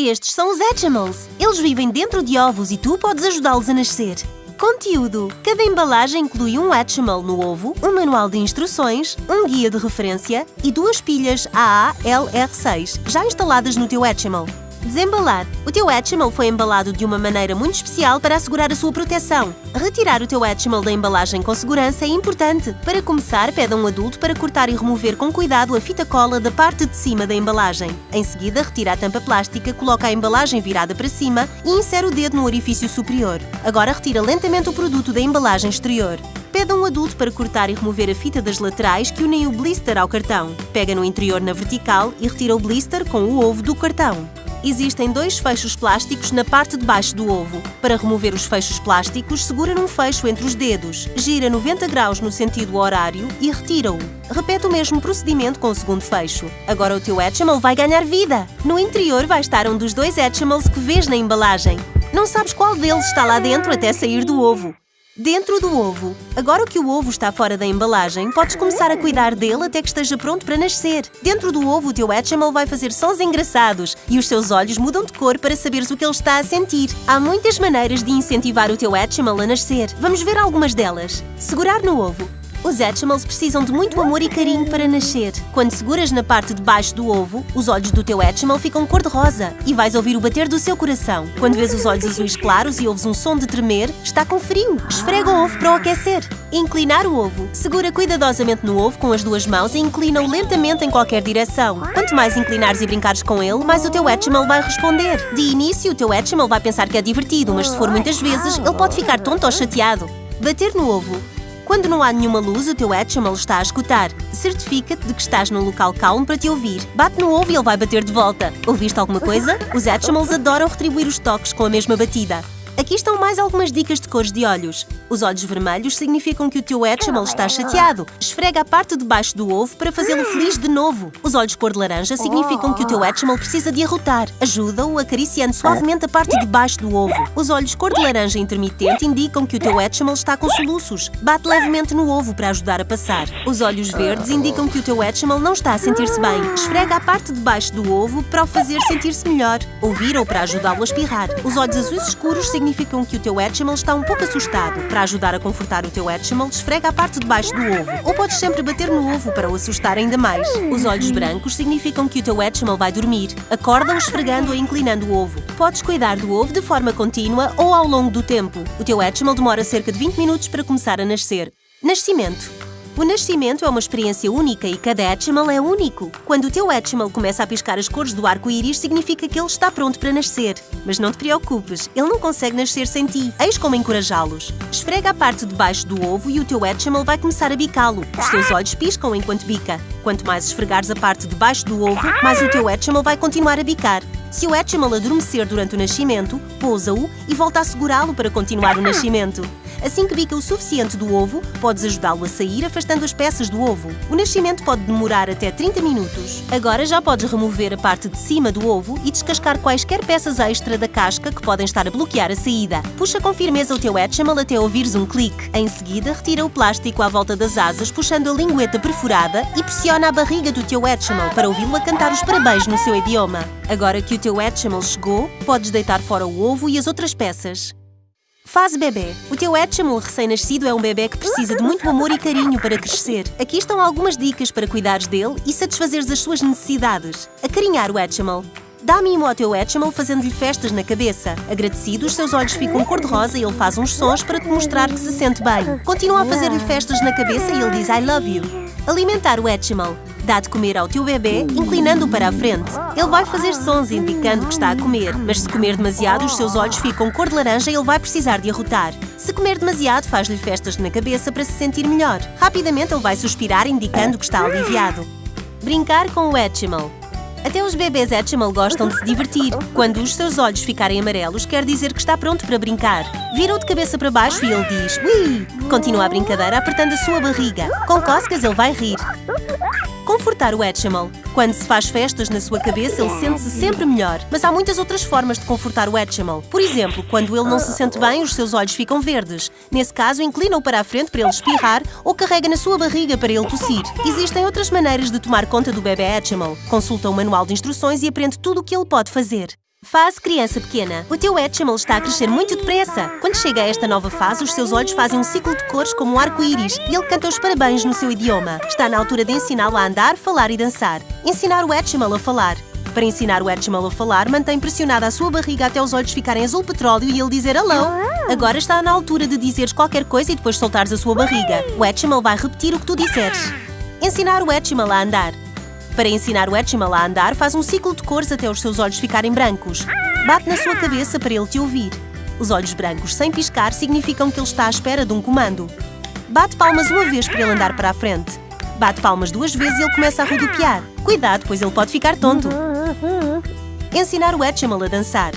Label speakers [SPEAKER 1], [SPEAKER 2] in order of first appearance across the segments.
[SPEAKER 1] Estes são os Hatchimals. Eles vivem dentro de ovos e tu podes ajudá-los a nascer. Conteúdo. Cada embalagem inclui um Hatchimal no ovo, um manual de instruções, um guia de referência e duas pilhas AA-LR6 já instaladas no teu Hatchimal. Desembalar. O teu Hatchimal foi embalado de uma maneira muito especial para assegurar a sua proteção. Retirar o teu Hatchimal da embalagem com segurança é importante. Para começar, pede a um adulto para cortar e remover com cuidado a fita cola da parte de cima da embalagem. Em seguida, retira a tampa plástica, coloca a embalagem virada para cima e insere o dedo no orifício superior. Agora retira lentamente o produto da embalagem exterior. Pede a um adulto para cortar e remover a fita das laterais que unem o blister ao cartão. Pega no interior na vertical e retira o blister com o ovo do cartão. Existem dois fechos plásticos na parte de baixo do ovo. Para remover os fechos plásticos, segura num fecho entre os dedos, gira 90 graus no sentido horário e retira-o. Repete o mesmo procedimento com o segundo fecho. Agora o teu Hatchimal vai ganhar vida! No interior vai estar um dos dois Hatchimals que vês na embalagem. Não sabes qual deles está lá dentro até sair do ovo. Dentro do ovo. Agora que o ovo está fora da embalagem, podes começar a cuidar dele até que esteja pronto para nascer. Dentro do ovo, o teu Hatchimal vai fazer sons engraçados e os seus olhos mudam de cor para saberes o que ele está a sentir. Há muitas maneiras de incentivar o teu Hatchimal a nascer. Vamos ver algumas delas. Segurar no ovo. Os Hatchimals precisam de muito amor e carinho para nascer. Quando seguras na parte de baixo do ovo, os olhos do teu Hatchimal ficam cor-de-rosa e vais ouvir o bater do seu coração. Quando vês os olhos azuis claros e ouves um som de tremer, está com frio. Esfrega o ovo para o aquecer. Inclinar o ovo. Segura cuidadosamente no ovo com as duas mãos e inclina-o lentamente em qualquer direção. Quanto mais inclinares e brincares com ele, mais o teu Hatchimal vai responder. De início, o teu Hatchimal vai pensar que é divertido, mas se for muitas vezes, ele pode ficar tonto ou chateado. Bater no ovo. Quando não há nenhuma luz, o teu Hatchimal está a escutar. Certifica-te de que estás num local calmo para te ouvir. Bate no ovo e ele vai bater de volta. Ouviste alguma coisa? Os Hatchimals adoram retribuir os toques com a mesma batida. Aqui estão mais algumas dicas de cores de olhos. Os olhos vermelhos significam que o teu Hatchimal está chateado. Esfrega a parte de baixo do ovo para fazê-lo feliz de novo. Os olhos cor de laranja significam que o teu Hatchimal precisa de arrotar. Ajuda-o acariciando suavemente a parte de baixo do ovo. Os olhos cor de laranja intermitente indicam que o teu Hatchimal está com soluços. Bate levemente no ovo para ajudar a passar. Os olhos verdes indicam que o teu Hatchimal não está a sentir-se bem. Esfrega a parte de baixo do ovo para o fazer sentir-se melhor. Ouvir ou para ajudá-lo a espirrar. Os olhos azuis escuros significam significam que o teu Hatchimal está um pouco assustado. Para ajudar a confortar o teu Hatchimal, esfrega a parte de baixo do ovo. Ou podes sempre bater no ovo para o assustar ainda mais. Os olhos brancos significam que o teu Hatchimal vai dormir. Acorda-o esfregando ou inclinando o ovo. Podes cuidar do ovo de forma contínua ou ao longo do tempo. O teu Hatchimal demora cerca de 20 minutos para começar a nascer. Nascimento. O nascimento é uma experiência única e cada Hatchimal é único. Quando o teu Hatchimal começa a piscar as cores do arco-íris, significa que ele está pronto para nascer. Mas não te preocupes, ele não consegue nascer sem ti. Eis como encorajá-los. Esfrega a parte de baixo do ovo e o teu Hatchimal vai começar a bicá-lo. Os teus olhos piscam enquanto bica. Quanto mais esfregares a parte de baixo do ovo, mais o teu Hatchimal vai continuar a bicar. Se o Hatchimal adormecer durante o nascimento, pousa-o e volta a segurá-lo para continuar o nascimento. Assim que bica o suficiente do ovo, podes ajudá-lo a sair afastando as peças do ovo. O nascimento pode demorar até 30 minutos. Agora já podes remover a parte de cima do ovo e descascar quaisquer peças extra da casca que podem estar a bloquear a saída. Puxa com firmeza o teu Hatchimal até ouvires um clique. Em seguida, retira o plástico à volta das asas puxando a lingueta perfurada e pressiona a barriga do teu Hatchimal para ouvi-lo a cantar os parabéns no seu idioma. Agora que o teu Hatchimal chegou, podes deitar fora o ovo e as outras peças. Fase bebê. O teu Hatchimal recém-nascido é um bebê que precisa de muito amor e carinho para crescer. Aqui estão algumas dicas para cuidares dele e satisfazeres as suas necessidades. Acarinhar o Hatchimal. Dá mimo ao teu Hatchimal fazendo-lhe festas na cabeça. Agradecido, os seus olhos ficam cor-de-rosa e ele faz uns sons para te mostrar que se sente bem. Continua a fazer-lhe festas na cabeça e ele diz I love you. Alimentar o Hatchimal. Dá de comer ao teu bebê, inclinando-o para a frente. Ele vai fazer sons indicando que está a comer, mas se comer demasiado, os seus olhos ficam cor de laranja e ele vai precisar de arrotar. Se comer demasiado, faz-lhe festas na cabeça para se sentir melhor. Rapidamente ele vai suspirar, indicando que está aliviado. Brincar com o Hatchimal. Até os bebês Hatchimal gostam de se divertir. Quando os seus olhos ficarem amarelos, quer dizer que está pronto para brincar. Vira-o de cabeça para baixo e ele diz Ui! Continua a brincadeira apertando a sua barriga. Com cócegas ele vai rir. Confortar o Hatchimal. Quando se faz festas na sua cabeça, ele sente-se sempre melhor. Mas há muitas outras formas de confortar o Hatchimal. Por exemplo, quando ele não se sente bem, os seus olhos ficam verdes. Nesse caso, inclina-o para a frente para ele espirrar ou carrega na sua barriga para ele tossir. Existem outras maneiras de tomar conta do bebê Hatchimal. Consulta o manual de instruções e aprende tudo o que ele pode fazer. Fase criança pequena. O teu Hatchimal está a crescer muito depressa. Quando chega a esta nova fase, os seus olhos fazem um ciclo de cores como um arco-íris e ele canta os parabéns no seu idioma. Está na altura de ensiná-lo a andar, falar e dançar. Ensinar o Hatchimal a falar. Para ensinar o Hatchimal a falar, mantém pressionada a sua barriga até os olhos ficarem azul petróleo e ele dizer hello. Agora está na altura de dizeres qualquer coisa e depois soltares a sua barriga. O Hatchimal vai repetir o que tu disseres. Ensinar o Hatchimal a andar. Para ensinar o Hatchimal a andar, faz um ciclo de cores até os seus olhos ficarem brancos. Bate na sua cabeça para ele te ouvir. Os olhos brancos sem piscar significam que ele está à espera de um comando. Bate palmas uma vez para ele andar para a frente. Bate palmas duas vezes e ele começa a rodopiar. Cuidado, pois ele pode ficar tonto. Ensinar o Hatchimal a dançar.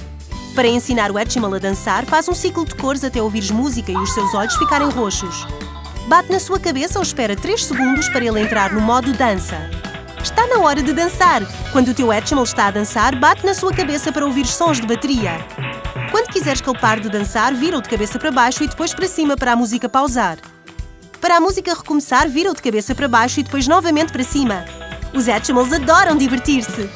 [SPEAKER 1] Para ensinar o Hatchimal a dançar, faz um ciclo de cores até ouvires música e os seus olhos ficarem roxos. Bate na sua cabeça ou espera 3 segundos para ele entrar no modo dança. Está na hora de dançar! Quando o teu Hatchimal está a dançar, bate na sua cabeça para ouvir sons de bateria. Quando quiseres que ele pare de dançar, vira-o de cabeça para baixo e depois para cima para a música pausar. Para a música recomeçar, vira-o de cabeça para baixo e depois novamente para cima. Os Hatchimals adoram divertir-se!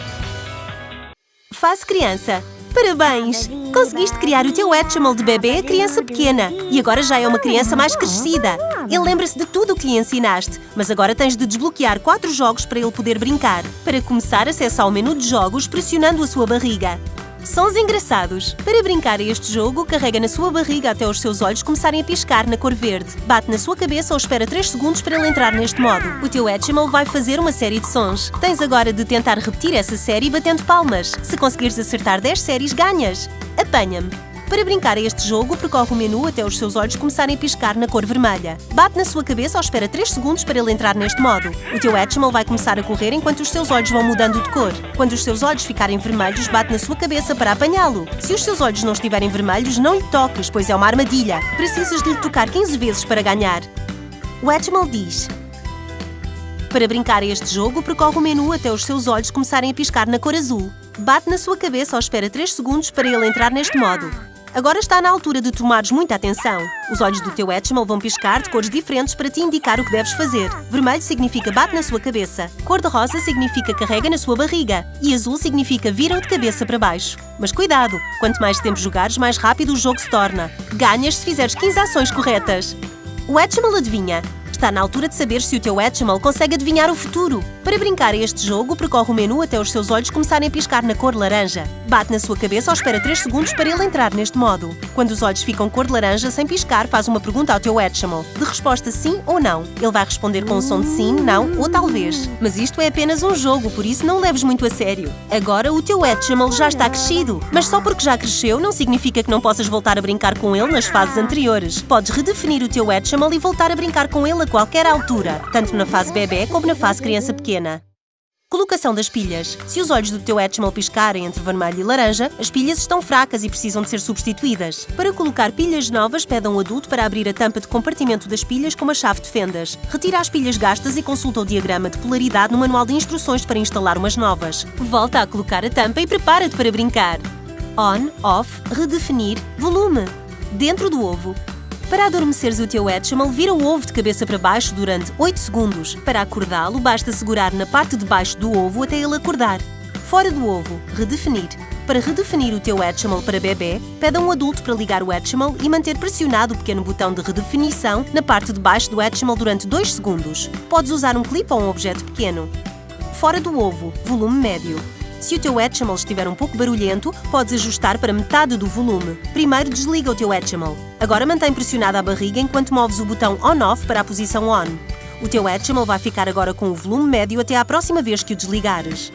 [SPEAKER 1] Fase criança. Parabéns! Conseguiste criar o teu Hatchimal de bebê a criança pequena e agora já é uma criança mais crescida. Ele lembra-se de tudo o que lhe ensinaste, mas agora tens de desbloquear quatro jogos para ele poder brincar. Para começar, acessa ao menu de jogos pressionando a sua barriga. Sons engraçados. Para brincar a este jogo, carrega na sua barriga até os seus olhos começarem a piscar na cor verde. Bate na sua cabeça ou espera 3 segundos para ele entrar neste modo. O teu Hatchimal vai fazer uma série de sons. Tens agora de tentar repetir essa série batendo palmas. Se conseguires acertar 10 séries, ganhas. Apanha-me. Para brincar a este jogo, percorre o menu até os seus olhos começarem a piscar na cor vermelha. Bate na sua cabeça ou espera 3 segundos para ele entrar neste modo. O teu Hatchimal vai começar a correr enquanto os seus olhos vão mudando de cor. Quando os seus olhos ficarem vermelhos, bate na sua cabeça para apanhá-lo. Se os seus olhos não estiverem vermelhos, não lhe toques, pois é uma armadilha. Precisas de lhe tocar 15 vezes para ganhar. O Hatchimal diz... Para brincar a este jogo, percorre o menu até os seus olhos começarem a piscar na cor azul. Bate na sua cabeça ou espera 3 segundos para ele entrar neste modo. Agora está na altura de tomares muita atenção. Os olhos do teu Hatchimal vão piscar de cores diferentes para te indicar o que deves fazer. Vermelho significa bate na sua cabeça. Cor-de-rosa significa carrega na sua barriga. E azul significa vira-o de cabeça para baixo. Mas cuidado! Quanto mais tempo jogares, mais rápido o jogo se torna. Ganhas se fizeres 15 ações corretas. O Hatchimal adivinha. Está na altura de saber se o teu Hatchimal consegue adivinhar o futuro. Para brincar a este jogo, percorre o menu até os seus olhos começarem a piscar na cor laranja. Bate na sua cabeça ou espera 3 segundos para ele entrar neste modo. Quando os olhos ficam cor de laranja, sem piscar, faz uma pergunta ao teu Hatchimal. De resposta sim ou não. Ele vai responder com um som de sim, não ou talvez. Mas isto é apenas um jogo, por isso não o leves muito a sério. Agora o teu Hatchimal já está crescido. Mas só porque já cresceu não significa que não possas voltar a brincar com ele nas fases anteriores. Podes redefinir o teu Hatchimal e voltar a brincar com ele a qualquer altura, tanto na fase bebê como na fase criança pequena. Colocação das pilhas. Se os olhos do teu Hatchimal piscarem entre vermelho e laranja, as pilhas estão fracas e precisam de ser substituídas. Para colocar pilhas novas, pede a um adulto para abrir a tampa de compartimento das pilhas com uma chave de fendas. Retira as pilhas gastas e consulta o diagrama de polaridade no manual de instruções para instalar umas novas. Volta a colocar a tampa e prepara-te para brincar. On, off, redefinir, volume. Dentro do ovo, para adormeceres o teu Hatchimal, vira o ovo de cabeça para baixo durante 8 segundos. Para acordá-lo, basta segurar na parte de baixo do ovo até ele acordar. Fora do ovo, redefinir. Para redefinir o teu Hatchimal para bebê, pede a um adulto para ligar o Hatchimal e manter pressionado o pequeno botão de redefinição na parte de baixo do Hatchimal durante 2 segundos. Podes usar um clipe ou um objeto pequeno. Fora do ovo, volume médio. Se o teu Hatchimal estiver um pouco barulhento, podes ajustar para metade do volume. Primeiro desliga o teu Hatchimal. Agora mantém pressionada a barriga enquanto moves o botão On-Off para a posição On. O teu Hatchimal vai ficar agora com o volume médio até à próxima vez que o desligares.